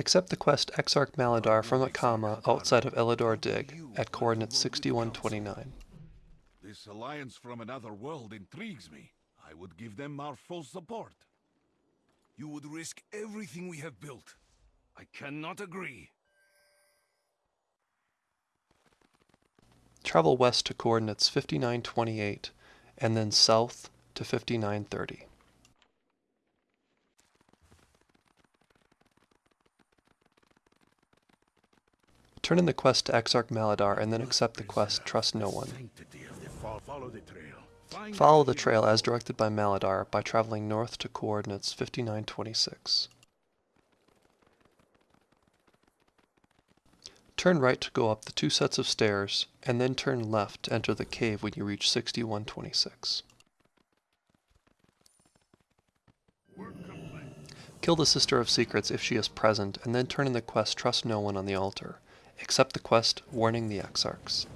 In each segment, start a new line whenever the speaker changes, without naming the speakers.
Accept the quest Exarch Maladaar from Akama outside of Elidor Dig at coordinates 6129.
This alliance from another world intrigues me. I would give them our full support.
You would risk everything we have built. I cannot agree.
Travel west to coordinates 5928 and then south to 5930. Turn in the quest to Exarch Maladaar and then accept the quest Trust No One.
Follow the trail
as directed by Maladaar by traveling north to coordinates 5926. Turn right to go up the two sets of stairs, and then turn left to enter the cave when you reach 6126. Kill the Sister of Secrets if she is present, and then turn in the quest Trust No One on the altar. Accept the quest Warning the Exarchs.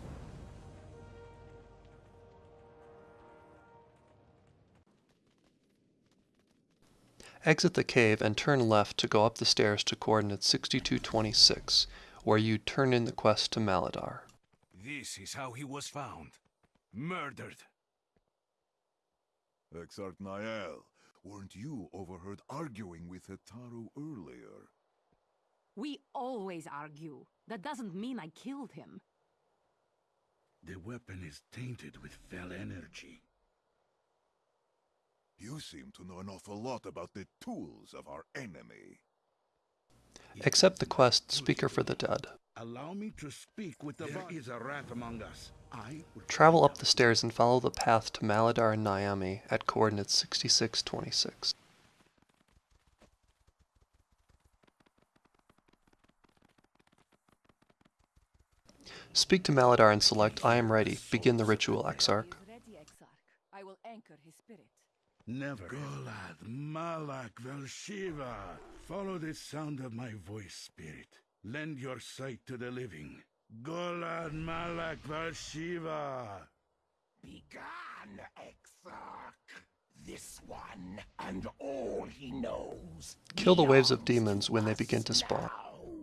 Exit the cave and turn left to go up the stairs to coordinates 6226, where you turn in the quest to Maladaar.
This is how he was found. Murdered.
Exarch Nael, weren't you overheard arguing with Hataaru earlier?
We always argue. That doesn't mean I killed him.
The weapon is tainted with fell energy.
You seem to know an awful lot about the tools of our enemy.
Accept the quest Speaker for the Dead.
Allow me to speak with the There is a rat among us. I will
Travel up the stairs and follow the path to Maladaar and Nyami at coordinates 6626. Speak to Maladaar and select I am ready. Begin the ritual, Exarch.
I will anchor his spirit.
Never. Golad, Malak, Velshiva. Follow the sound of my voice, spirit. Lend your sight to the living. Golad, Malak, Velshiva.
Begun, Exarch. This one and all he knows.
Kill the waves of demons when they begin to spawn.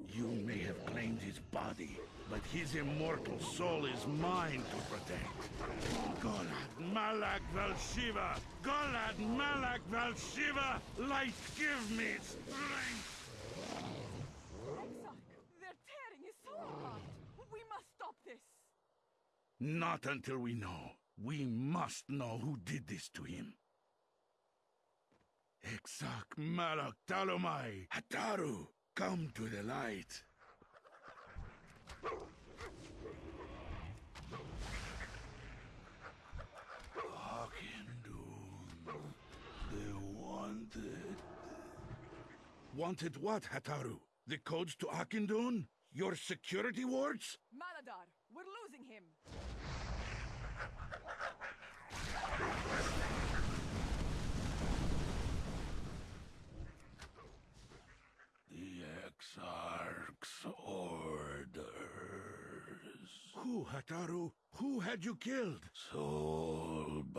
You may have claimed his body, but his immortal soul is mine to protect. Golad, Malak, Velshiva. Golad, Malak, Velshiva. Light, give me strength.
They're tearing his soul apart. We must stop this.
Not until we know. We must know who did this to him. Exarch Malak Talomai, Hataaru, come to the light. Auchindoun, the wanted. Wanted what, Hataaru? The codes to Auchindoun? Your security wards?
Maladaar, we're losing him.
The Exarch's orders. Who, Hataaru? Who had you killed? Soulbinder.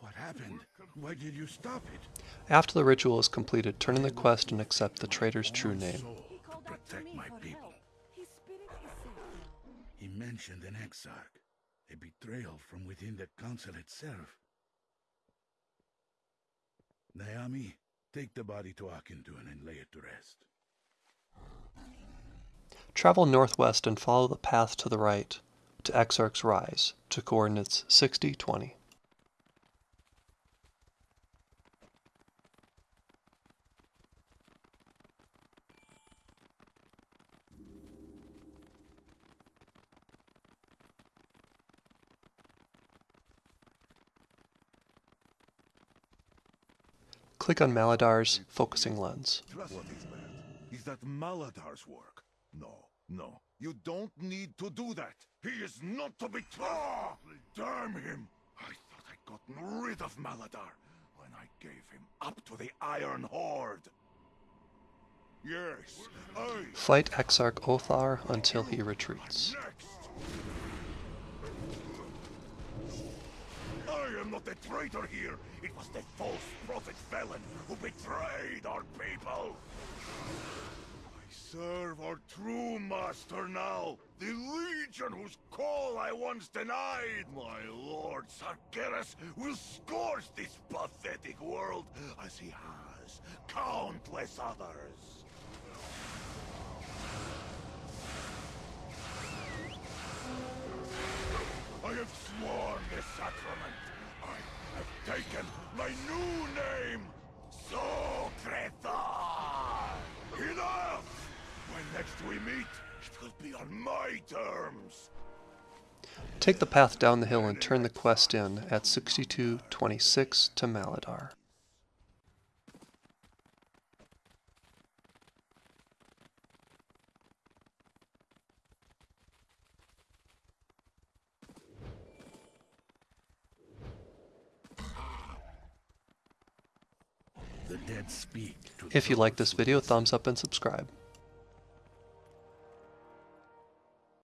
What happened? Why did you stop it?
After the ritual is completed, turn in the quest and accept the traitor's true name.
He
to
called out to
protect my people.
help. His spirit is safe now.
He mentioned an Exarch, a betrayal from within the council itself. Nyami, take the body to Auchindoun and lay it to rest.
Travel northwest and follow the path to the right to Exarch's Rise to coordinates 6020. Click on Maladaar's focusing lens.
What is that? Is that Maladaar's work? No, no. You don't need to do that. He is not to be trusted. Damn him! I thought I'd gotten rid of Maladaar when I gave him up to the Iron Horde. Yes, I
Fight Exarch Othaar until he retreats.
next. I am not the traitor here. It was the false prophet Velen who betrayed our people. I serve our true master now. The legion whose call I once denied. My lord Sargeras will scourge this pathetic world as he has countless others. Next we meet, it will be on my terms.
Take the path down the hill and turn the quest in at 6226 to Maladaar.
The dead speak to
If you like this video, thumbs up and subscribe.